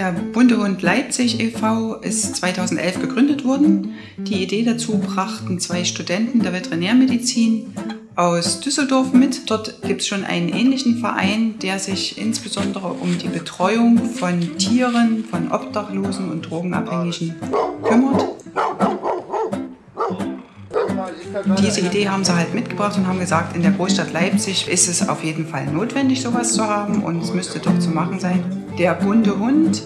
Der Bundehund Leipzig e.V. ist 2011 gegründet worden. Die Idee dazu brachten zwei Studenten der Veterinärmedizin aus Düsseldorf mit. Dort gibt es schon einen ähnlichen Verein, der sich insbesondere um die Betreuung von Tieren, von Obdachlosen und Drogenabhängigen kümmert. Diese Idee haben sie halt mitgebracht und haben gesagt, in der Großstadt Leipzig ist es auf jeden Fall notwendig, sowas zu haben und es müsste doch zu machen sein. Der bunte Hund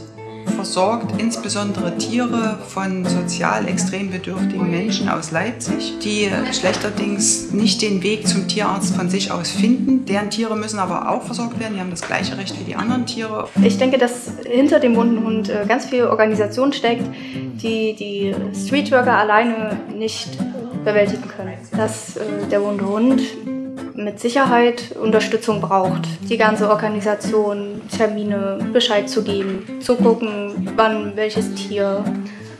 versorgt insbesondere Tiere von sozial extrem bedürftigen Menschen aus Leipzig, die schlechterdings nicht den Weg zum Tierarzt von sich aus finden. Deren Tiere müssen aber auch versorgt werden, die haben das gleiche Recht wie die anderen Tiere. Ich denke, dass hinter dem bunten Hund äh, ganz viel Organisation steckt, die die Streetworker alleine nicht bewältigen können. Dass äh, der bunte Hund mit Sicherheit Unterstützung braucht. Die ganze Organisation, Termine, Bescheid zu geben, zu gucken, wann welches Tier,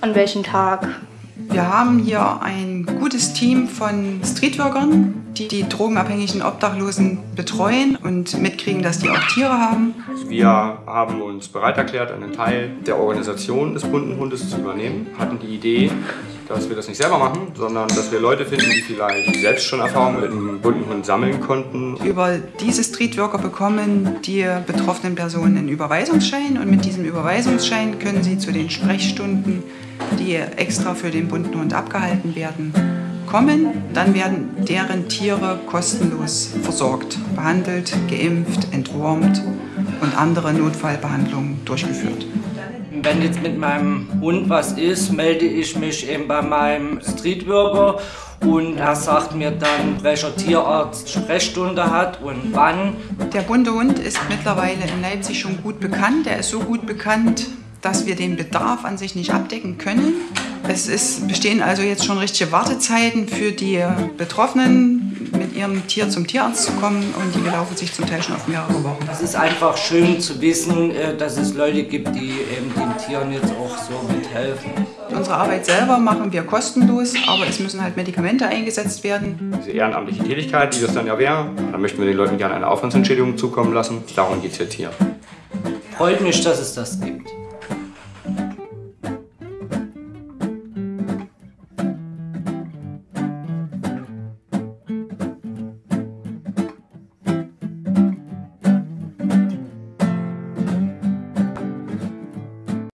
an welchem Tag. Wir haben hier ein gutes Team von Streetworkern, die die drogenabhängigen Obdachlosen betreuen und mitkriegen, dass die auch Tiere haben. Wir haben uns bereit erklärt, einen Teil der Organisation des bunten Hundes zu übernehmen, hatten die Idee, dass wir das nicht selber machen, sondern dass wir Leute finden, die vielleicht selbst schon Erfahrungen mit einem bunten Hund sammeln konnten. Über diese Streetworker bekommen die betroffenen Personen einen Überweisungsschein und mit diesem Überweisungsschein können sie zu den Sprechstunden, die extra für den bunten Hund abgehalten werden, kommen. Dann werden deren Tiere kostenlos versorgt, behandelt, geimpft, entwurmt und andere Notfallbehandlungen durchgeführt. Wenn jetzt mit meinem Hund was ist, melde ich mich eben bei meinem Streetworker und er sagt mir dann, welcher Tierarzt Sprechstunde hat und wann. Der bunte Hund ist mittlerweile in Leipzig schon gut bekannt. Er ist so gut bekannt, dass wir den Bedarf an sich nicht abdecken können. Es ist, bestehen also jetzt schon richtige Wartezeiten für die Betroffenen, mit ihrem Tier zum Tierarzt zu kommen und die belaufen sich zum Teil schon auf mehrere Wochen. Es ist einfach schön zu wissen, äh, dass es Leute gibt, die eben den Tieren jetzt auch so mithelfen. Unsere Arbeit selber machen wir kostenlos, aber es müssen halt Medikamente eingesetzt werden. Diese ehrenamtliche Tätigkeit, die das dann ja wäre, da möchten wir den Leuten gerne eine Aufwandsentschädigung zukommen lassen. Darum geht es jetzt hier. Freut mich, dass es das gibt.